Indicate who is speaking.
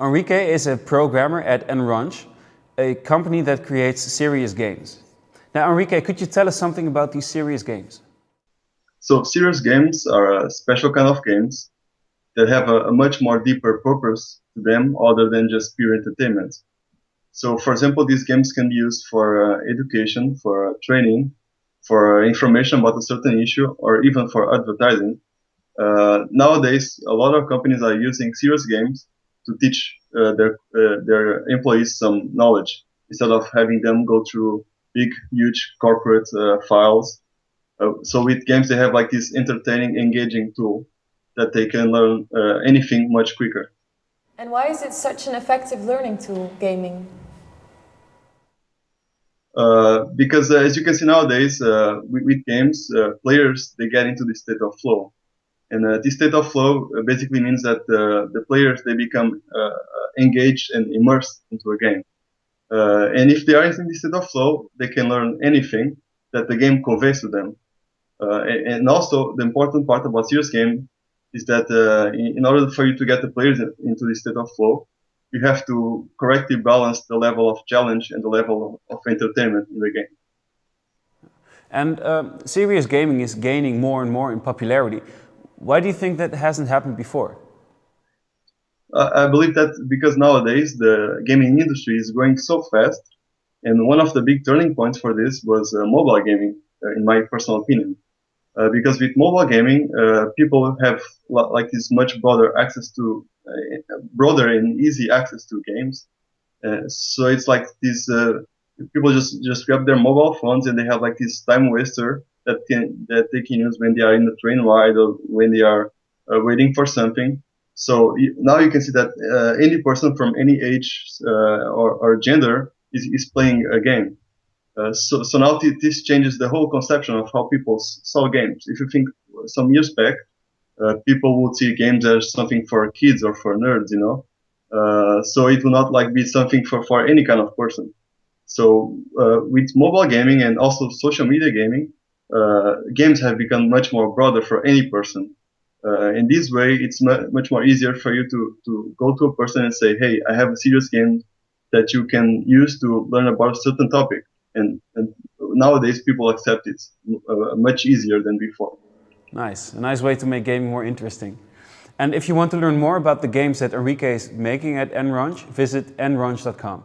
Speaker 1: Enrique is a programmer at Enrange, a company that creates serious games. Now, Enrique, could you tell us something about these serious games?
Speaker 2: So, serious games are a special kind of games that have a, a much more deeper purpose to them other than just pure entertainment. So, for example, these games can be used for uh, education, for uh, training, for uh, information about a certain issue, or even for advertising. Uh, nowadays, a lot of companies are using serious games to teach uh, their uh, their employees some knowledge instead of having them go through big, huge corporate files. so with games, they have like this entertaining, engaging tool that they can learn anything much quicker.
Speaker 3: And why is it such an effective learning tool, gaming?
Speaker 2: Uh, because uh, as you can see nowadays, uh, with, with, games, uh, players they get into the state of flow, and uh, this state of flow uh, basically means that uh, the players they become uh, engaged and immersed into a game. and if they are in this state of flow, they can learn anything that the game conveys to them. And, and, also, the important part about serious game is that in, in order for you to get the players into this state of flow, you have to correctly balance the level of challenge and the level of entertainment in the game.
Speaker 1: And um, serious gaming is gaining more and more in popularity. Why do you think that hasn't happened before?
Speaker 2: Uh, I believe that because nowadays the gaming industry is growing so fast, and one of the big turning points for this was uh, mobile gaming, uh, in my personal opinion. Uh, because with mobile gaming, uh, people have like this much broader access to uh, broader and easy access to games. So it's like these people just just grab their mobile phones and they have like this time waster that can that they can use when they are in the train ride or when they are waiting for something. So now you can see that uh, any person from any age uh, or, or, gender is, is playing a game. Uh, so, so now this changes the whole conception of how people saw games. If you think some years back, uh, people would see games as something for kids or for nerds, you know. Uh, so it will not like be something for, for any kind of person. So uh, with mobile gaming and also social media gaming, uh, games have become much more broader for any person. Uh, in this way, it's mu much more easier for you to, to go to a person and say, hey, I have a serious game that you can use to learn about a certain topic. And, and nowadays people accept it uh, much easier than before.
Speaker 1: Nice, a nice way to make gaming more interesting. And if you want to learn more about the games that Enrique is making at Enrange, visit enrange.com.